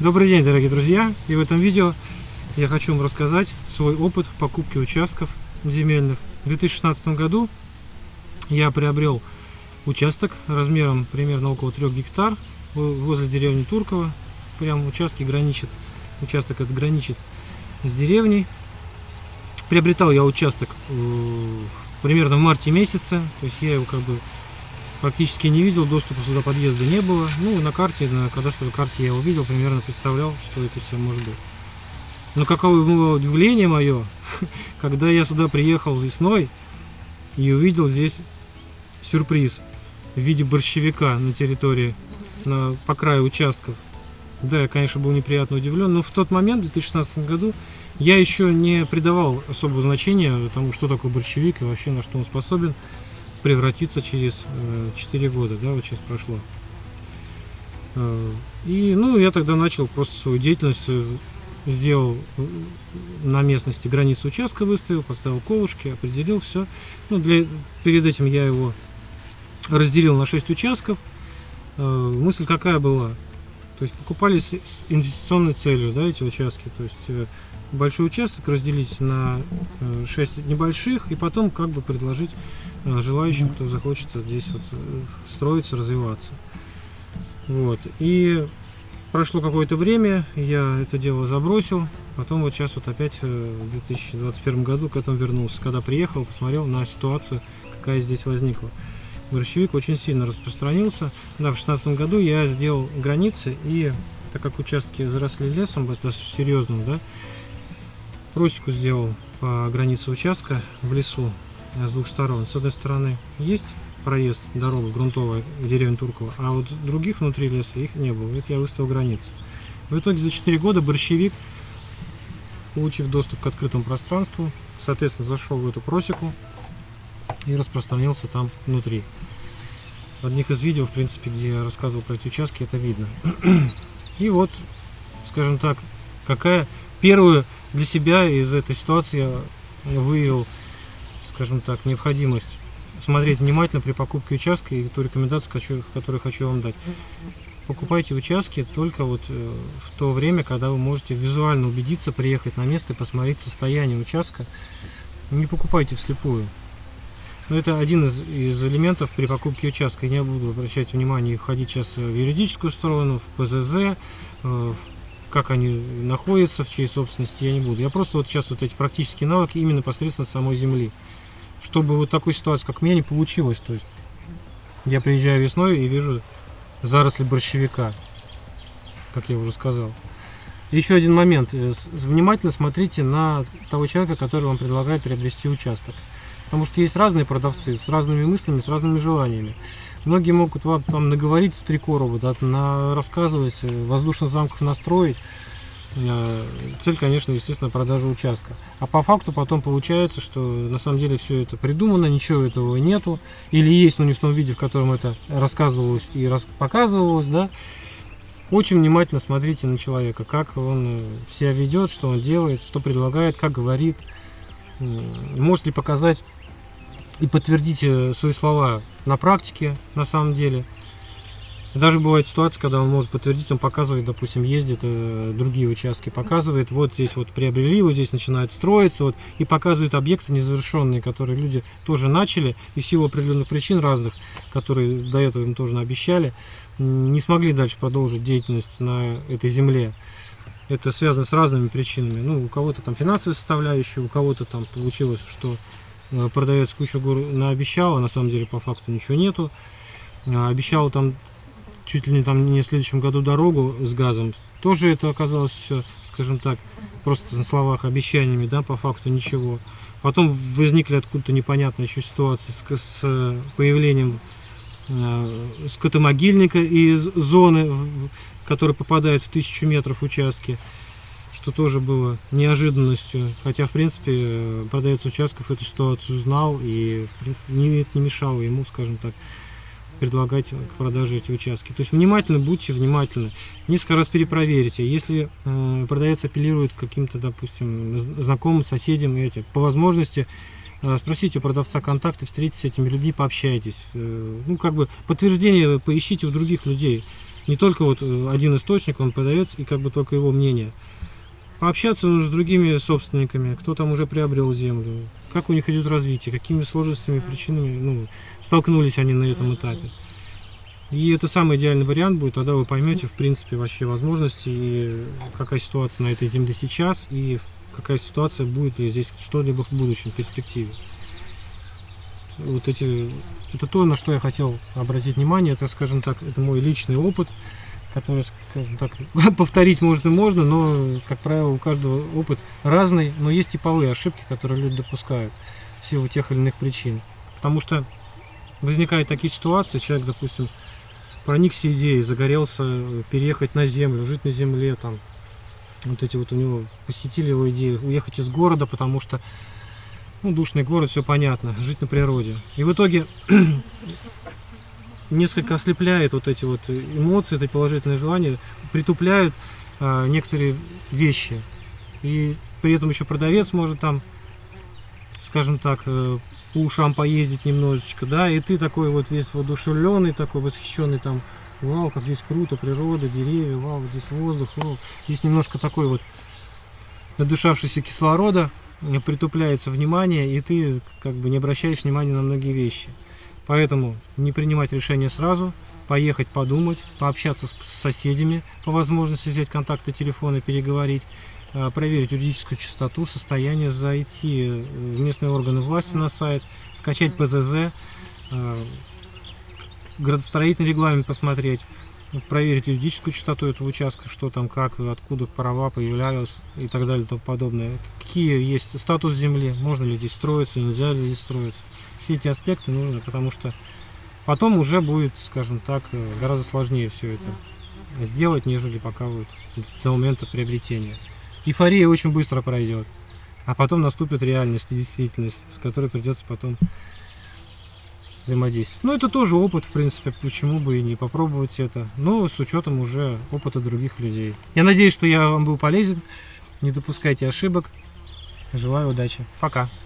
Добрый день, дорогие друзья! И в этом видео я хочу вам рассказать свой опыт покупки участков земельных. В 2016 году я приобрел участок размером примерно около 3 гектар возле деревни Турково. Прям участки граничит, участок этот граничит с деревней. Приобретал я участок примерно в марте месяце, то есть я его как бы практически не видел, доступа сюда подъезда не было. Ну, на карте, на кадастровой карте я его видел, примерно представлял, что это все может быть. Но каково было удивление мое, когда я сюда приехал весной и увидел здесь сюрприз в виде борщевика на территории, на, по краю участков. Да, я, конечно, был неприятно удивлен, но в тот момент, в 2016 году, я еще не придавал особого значения тому, что такое борщевик и вообще на что он способен превратиться через 4 э, года, да, вот сейчас прошло. Э, и, ну, я тогда начал просто свою деятельность, э, сделал на местности границу участка, выставил, поставил колышки, определил все. Ну, для, перед этим я его разделил на 6 участков. Мысль какая была? То есть покупались с инвестиционной целью, да, эти участки. То есть большой участок разделить на 6 небольших и потом как бы предложить желающим, кто захочет здесь вот э, строиться, развиваться. Вот. И прошло какое-то время, я это дело забросил, потом вот сейчас вот опять э, в 2021 году к этому вернулся. Когда приехал, посмотрел на ситуацию, какая здесь возникла. Борщевик очень сильно распространился. Да, в 2016 году я сделал границы, и так как участки заросли лесом, достаточно серьезным, да, просеку сделал по границе участка в лесу с двух сторон. С одной стороны есть проезд, дорога грунтовая в деревню Турково, а вот других внутри леса их не было. Это я выставил границы. В итоге за 4 года борщевик, получив доступ к открытому пространству, соответственно зашел в эту просеку и распространился там внутри. В одних из видео, в принципе, где я рассказывал про эти участки, это видно. И вот, скажем так, какая первую для себя из этой ситуации я выявил скажем так, необходимость смотреть внимательно при покупке участка и ту рекомендацию, которую хочу вам дать. Покупайте участки только вот э, в то время, когда вы можете визуально убедиться, приехать на место и посмотреть состояние участка. Не покупайте вслепую. Но это один из, из элементов при покупке участка. Я не буду обращать внимание и ходить сейчас в юридическую сторону, в ПЗЗ, э, как они находятся, в чьей собственности, я не буду. Я просто вот сейчас вот эти практические навыки именно посредством самой земли чтобы вот такой ситуации, как у меня, не получилось. То есть я приезжаю весной и вижу заросли борщевика, как я уже сказал. Еще один момент. Э, внимательно смотрите на того человека, который вам предлагает приобрести участок. Потому что есть разные продавцы с разными мыслями, с разными желаниями. Многие могут вам там наговорить с три короба, да, рассказывать, э, воздушных замков настроить. Э, цель, конечно, естественно, продажа участка. А по факту потом получается, что на самом деле все это придумано, ничего этого нету. Или есть, но не в том виде, в котором это рассказывалось и показывалось, да. Очень внимательно смотрите на человека, как он э, себя ведет, что он делает, что предлагает, как говорит. Может ли показать и подтвердить э, свои слова на практике, на самом деле. Даже бывает ситуация, когда он может подтвердить, он показывает, допустим, ездит э, другие участки, показывает, вот здесь вот приобрели, вот здесь начинают строиться, вот, и показывает объекты незавершенные, которые люди тоже начали, и в силу определенных причин разных, которые до этого им тоже обещали, не смогли дальше продолжить деятельность на этой земле. Это связано с разными причинами. Ну, у кого-то там финансовая составляющая, у кого-то там получилось, что э, продавец кучу гор наобещал, а на самом деле по факту ничего нету. А, обещал там чуть ли не там не в следующем году дорогу с газом. Тоже это оказалось все, скажем так, просто на словах обещаниями, да, по факту ничего. Потом возникли откуда-то непонятные еще ситуации с, с появлением э, скотомогильника из зоны, который попадает в тысячу метров участки, что тоже было неожиданностью. Хотя, в принципе, продавец участков эту ситуацию знал и, в принципе, не, не мешало ему, скажем так, предлагать к продаже эти участки. То есть внимательно, будьте внимательны. Несколько раз перепроверите. Если продавец апеллирует каким-то, допустим, знакомым, соседям, эти, по возможности э, спросите у продавца контакты, встретитесь с этими людьми, пообщайтесь. Э, ну, как бы подтверждение поищите у других людей. Не только вот э, один источник, он продавец, и как бы только его мнение. Пообщаться нужно с другими собственниками, кто там уже приобрел землю, как у них идет развитие, какими сложностями, причинами? Ну, столкнулись они на этом этапе. И это самый идеальный вариант будет, тогда вы поймете, в принципе, вообще возможности, и какая ситуация на этой земле сейчас, и какая ситуация будет ли здесь что-либо в будущем, в перспективе. Вот эти, это то, на что я хотел обратить внимание, это, скажем так, это мой личный опыт, который, скажем так, повторить может и можно, но, как правило, у каждого опыт разный, но есть типовые ошибки, которые люди допускают в силу тех или иных причин. Потому что возникают такие ситуации, человек, допустим, проникся идеей, загорелся переехать на землю, жить на земле, там, вот эти вот у него посетили его идеи, уехать из города, потому что, ну, душный город, все понятно, жить на природе. И в итоге несколько ослепляет вот эти вот эмоции, это положительные желания, притупляют а, некоторые вещи. И при этом еще продавец может там, скажем так, э, по ушам поездить немножечко, да, и ты такой вот весь воодушевленный, такой восхищенный там, вау, как здесь круто, природа, деревья, вау, здесь воздух, вау. Здесь немножко такой вот надышавшийся кислорода, э, притупляется внимание, и ты как бы не обращаешь внимания на многие вещи. Поэтому не принимать решение сразу, поехать подумать, пообщаться с соседями, по возможности взять контакты телефона, переговорить, э, проверить юридическую чистоту, состояние, зайти в местные органы власти на сайт, скачать ПЗЗ, э, градостроительный регламент посмотреть, проверить юридическую чистоту этого участка, что там, как, откуда права появлялись и так далее и тому подобное. Какие есть статус земли, можно ли здесь строиться, нельзя ли здесь строиться все эти аспекты нужно, потому что потом уже будет, скажем так, э, гораздо сложнее все это сделать, нежели пока вот до момента приобретения. Эйфория очень быстро пройдет, а потом наступит реальность и действительность, с которой придется потом взаимодействовать. Ну, это тоже опыт, в принципе, почему бы и не попробовать это, но с учетом уже опыта других людей. Я надеюсь, что я вам был полезен, не допускайте ошибок. Желаю удачи. Пока.